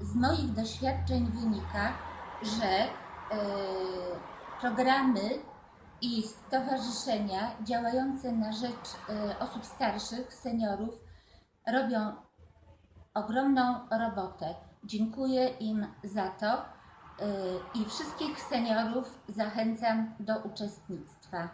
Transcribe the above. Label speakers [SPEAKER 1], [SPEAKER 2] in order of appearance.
[SPEAKER 1] z moich doświadczeń wynika, że e, programy i stowarzyszenia działające na rzecz e, osób starszych, seniorów robią ogromną robotę. Dziękuję im za to e, i wszystkich seniorów zachęcam do uczestnictwa.